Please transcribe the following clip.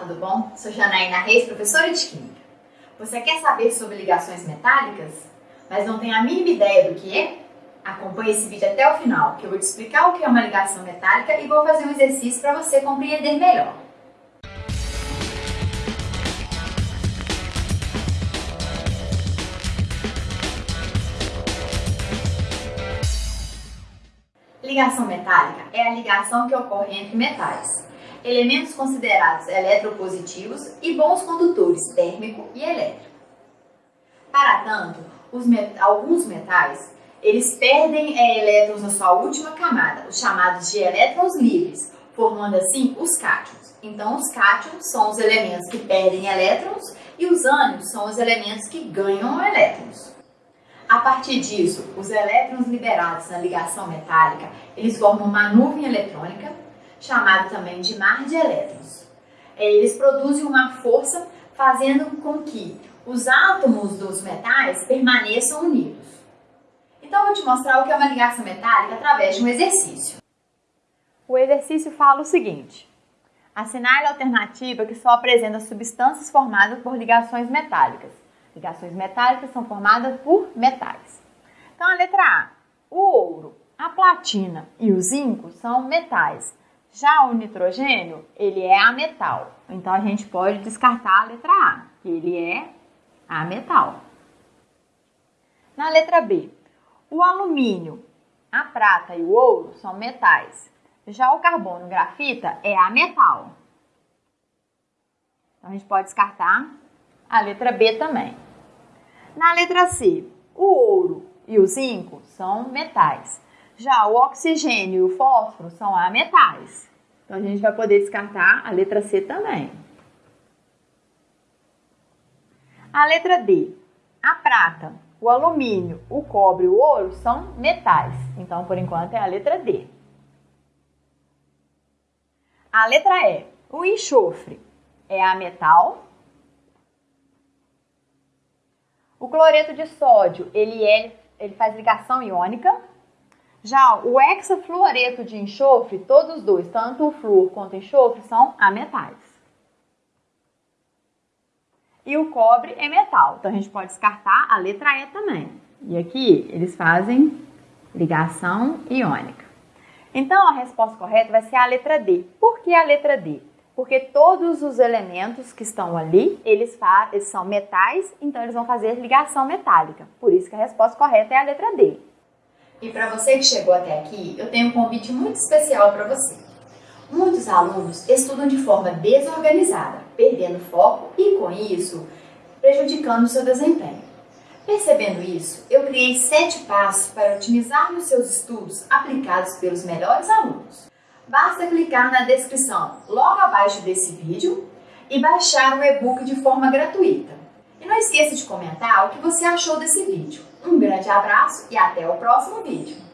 tudo bom? Sou Janaína Reis, professora de Química. Você quer saber sobre ligações metálicas, mas não tem a mínima ideia do que é? Acompanhe esse vídeo até o final, que eu vou te explicar o que é uma ligação metálica e vou fazer um exercício para você compreender melhor. Ligação metálica é a ligação que ocorre entre metais elementos considerados eletropositivos e bons condutores térmico e elétrico. Para tanto, met alguns metais eles perdem é, elétrons na sua última camada, os chamados de elétrons livres, formando assim os cátions. Então, os cátions são os elementos que perdem elétrons e os ânions são os elementos que ganham elétrons. A partir disso, os elétrons liberados na ligação metálica, eles formam uma nuvem eletrônica chamado também de mar de elétrons. É, eles produzem uma força fazendo com que os átomos dos metais permaneçam unidos. Então, vou te mostrar o que é uma ligação metálica através de um exercício. O exercício fala o seguinte: assinale a alternativa que só apresenta substâncias formadas por ligações metálicas. Ligações metálicas são formadas por metais. Então, a letra A: o ouro, a platina e o zinco são metais já o nitrogênio, ele é ametal. Então a gente pode descartar a letra A, que ele é ametal. Na letra B, o alumínio, a prata e o ouro são metais. Já o carbono grafita é ametal. Então a gente pode descartar a letra B também. Na letra C, o ouro e o zinco são metais. Já o oxigênio e o fósforo são ametais. Então a gente vai poder descartar a letra C também. A letra D. A prata, o alumínio, o cobre e o ouro são metais. Então, por enquanto, é a letra D. A letra E. O enxofre é a metal. O cloreto de sódio, ele, é, ele faz ligação iônica. Já o hexafluoreto de enxofre, todos os dois, tanto o flúor quanto o enxofre, são ametais. E o cobre é metal, então a gente pode descartar a letra E também. E aqui eles fazem ligação iônica. Então a resposta correta vai ser a letra D. Por que a letra D? Porque todos os elementos que estão ali, eles, eles são metais, então eles vão fazer ligação metálica. Por isso que a resposta correta é a letra D. E para você que chegou até aqui, eu tenho um convite muito especial para você. Muitos alunos estudam de forma desorganizada, perdendo foco e, com isso, prejudicando o seu desempenho. Percebendo isso, eu criei sete passos para otimizar os seus estudos aplicados pelos melhores alunos. Basta clicar na descrição logo abaixo desse vídeo e baixar o e-book de forma gratuita. E não esqueça de comentar o que você achou desse vídeo. Um grande abraço e até o próximo vídeo!